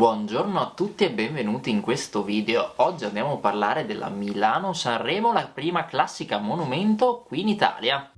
Buongiorno a tutti e benvenuti in questo video. Oggi andiamo a parlare della Milano-Sanremo, la prima classica monumento qui in Italia.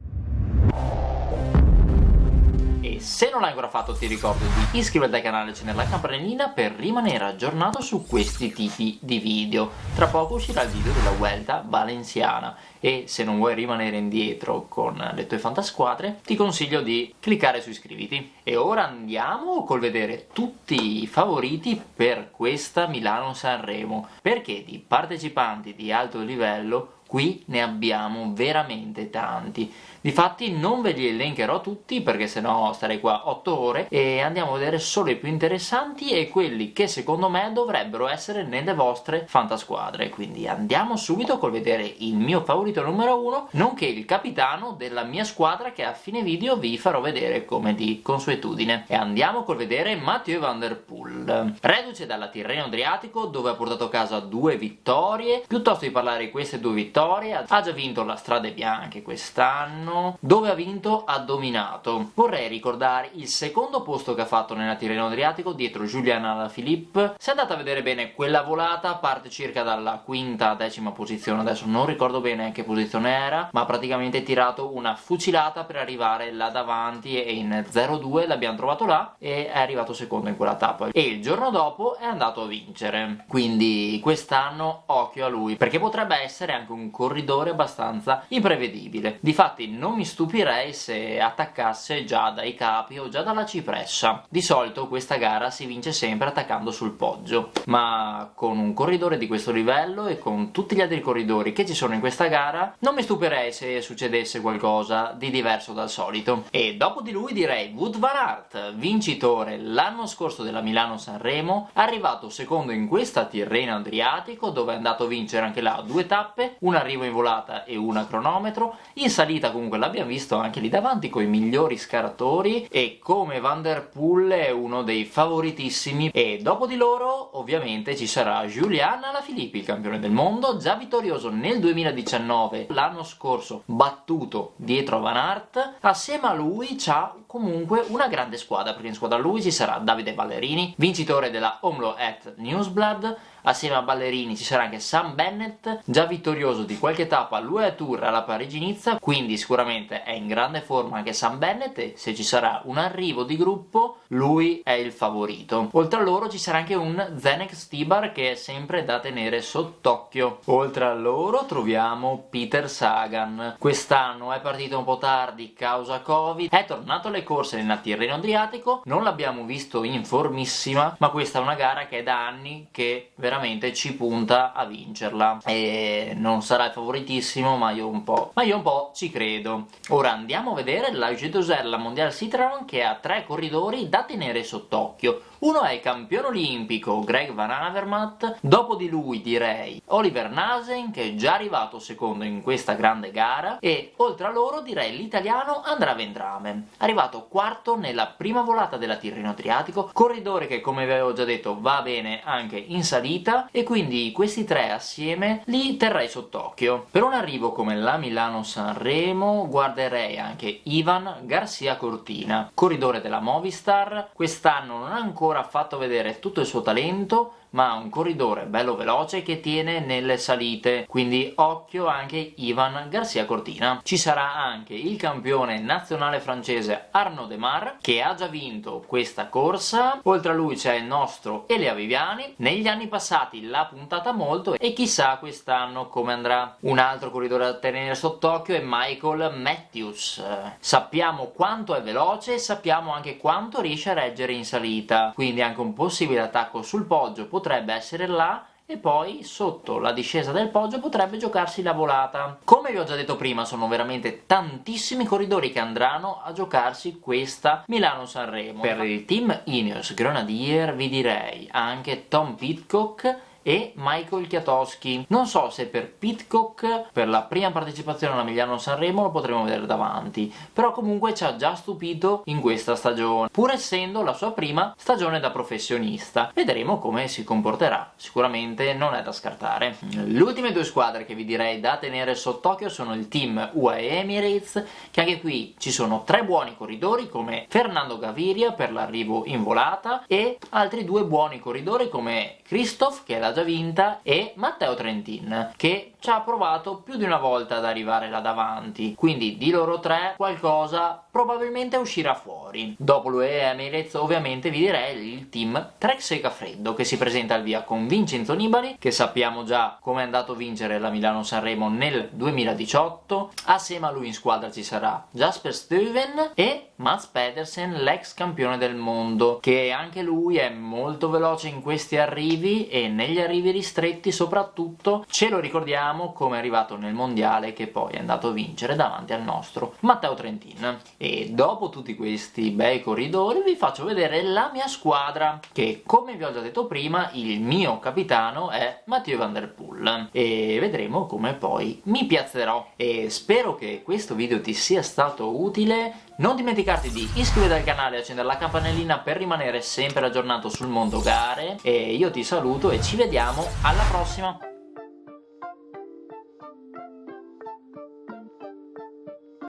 Se non l'hai ancora fatto ti ricordo di iscriverti al canale e accendere la campanellina per rimanere aggiornato su questi tipi di video. Tra poco uscirà il video della Vuelta Valenciana e se non vuoi rimanere indietro con le tue fantasquadre ti consiglio di cliccare su iscriviti. E ora andiamo col vedere tutti i favoriti per questa Milano-Sanremo perché di partecipanti di alto livello qui ne abbiamo veramente tanti. Difatti non ve li elencherò tutti perché sennò starei qua 8 ore e andiamo a vedere solo i più interessanti e quelli che secondo me dovrebbero essere nelle vostre fantasquadre. Quindi andiamo subito col vedere il mio favorito numero 1 nonché il capitano della mia squadra che a fine video vi farò vedere come di consuetudine. E andiamo col vedere Mathieu Van Der Poel. Reduce dalla Tirreno Adriatico dove ha portato a casa due vittorie, piuttosto di parlare di queste due vittorie vittorie, ha già vinto la Strade Bianche quest'anno, dove ha vinto ha dominato. Vorrei ricordare il secondo posto che ha fatto nella Tirreno Adriatico dietro Julian Alaphilippe. Se andate a vedere bene quella volata parte circa dalla quinta decima posizione, adesso non ricordo bene che posizione era, ma praticamente tirato una fucilata per arrivare là davanti e in 0-2 l'abbiamo trovato là e è arrivato secondo in quella tappa. E il giorno dopo è andato a vincere. Quindi quest'anno occhio a lui, perché potrebbe essere anche un corridore abbastanza imprevedibile. Difatti non mi stupirei se attaccasse già dai capi o già dalla cipressa. Di solito questa gara si vince sempre attaccando sul poggio, ma con un corridore di questo livello e con tutti gli altri corridori che ci sono in questa gara non mi stupirei se succedesse qualcosa di diverso dal solito. E dopo di lui direi Wood Van Aert, vincitore l'anno scorso della Milano-Sanremo, arrivato secondo in questa Tirreno Adriatico dove è andato a vincere anche là due tappe, una arrivo in volata e una cronometro, in salita comunque l'abbiamo visto anche lì davanti con i migliori scaratori e come Van Der Poel è uno dei favoritissimi. E dopo di loro ovviamente ci sarà Julian Alaphilippe, il campione del mondo, già vittorioso nel 2019, l'anno scorso battuto dietro a Van Aert, assieme a lui c'ha comunque una grande squadra, perché in squadra lui ci sarà Davide Ballerini, vincitore della Omlo at Newsblad, assieme a Ballerini ci sarà anche Sam Bennett, già vittorioso di qualche tappa all'UE Tour alla Parigi-Nizza, quindi sicuramente è in grande forma anche Sam Bennett e se ci sarà un arrivo di gruppo lui è il favorito. Oltre a loro ci sarà anche un Zenek Stibar che è sempre da tenere sott'occhio. Oltre a loro troviamo Peter Sagan. Quest'anno è partito un po' tardi causa Covid, è tornato alle corse nel Tirreno Adriatico, non l'abbiamo visto in formissima, ma questa è una gara che è da anni che veramente ci punta a vincerla. E non sarà il favoritissimo ma io un po', ma io un po' ci credo. Ora andiamo a vedere la G2R, la Mondial Citroën che ha tre corridori da tenere sott'occhio uno è il campione olimpico Greg Van Avermaet, dopo di lui direi Oliver Nasen che è già arrivato secondo in questa grande gara. E oltre a loro direi l'italiano Andrea Vendrame, arrivato quarto nella prima volata della Tirreno Adriatico, corridore che come vi avevo già detto va bene anche in salita. E quindi questi tre assieme li terrei sott'occhio. Per un arrivo come la Milano-Sanremo guarderei anche Ivan Garcia Cortina, corridore della Movistar, quest'anno non ha ancora ancora fatto vedere tutto il suo talento ma ha un corridore bello veloce che tiene nelle salite, quindi occhio anche Ivan Garcia Cortina. Ci sarà anche il campione nazionale francese Arnaud Demar, che ha già vinto questa corsa, oltre a lui c'è il nostro Elia Viviani, negli anni passati l'ha puntata molto e chissà quest'anno come andrà. Un altro corridore da tenere sott'occhio è Michael Matthews. Sappiamo quanto è veloce e sappiamo anche quanto riesce a reggere in salita, quindi anche un possibile attacco sul poggio potrebbe essere là e poi sotto la discesa del poggio potrebbe giocarsi la volata. Come vi ho già detto prima sono veramente tantissimi corridori che andranno a giocarsi questa Milano-Sanremo. Per il team Ineos Grenadier vi direi anche Tom Pitcock e Michael Chiatowski. Non so se per Pitcock, per la prima partecipazione alla Milano Sanremo lo potremo vedere davanti, però comunque ci ha già stupito in questa stagione, pur essendo la sua prima stagione da professionista. Vedremo come si comporterà, sicuramente non è da scartare. Le ultime due squadre che vi direi da tenere sott'occhio sono il team UAE Emirates, che anche qui ci sono tre buoni corridori come Fernando Gaviria per l'arrivo in volata e altri due buoni corridori come Christoph che già vinta e Matteo Trentin che ci ha provato più di una volta ad arrivare là davanti. Quindi di loro tre qualcosa probabilmente uscirà fuori. Dopo l'UE Emirates ovviamente vi direi il team Trek Segafreddo che si presenta al via con Vincenzo Nibali che sappiamo già come è andato a vincere la Milano Sanremo nel 2018 assieme a lui in squadra ci sarà Jasper Stuyven e Mats Pedersen l'ex campione del mondo che anche lui è molto veloce in questi arrivi e negli arrivi ristretti soprattutto ce lo ricordiamo come è arrivato nel mondiale che poi è andato a vincere davanti al nostro Matteo Trentin. E dopo tutti questi bei corridori vi faccio vedere la mia squadra che come vi ho già detto prima il mio capitano è Mathieu Van Der Poel. E vedremo come poi mi piazzerò. E spero che questo video ti sia stato utile non dimenticarti di iscriverti al canale e accendere la campanellina per rimanere sempre aggiornato sul mondo gare. E io ti saluto e ci vediamo alla prossima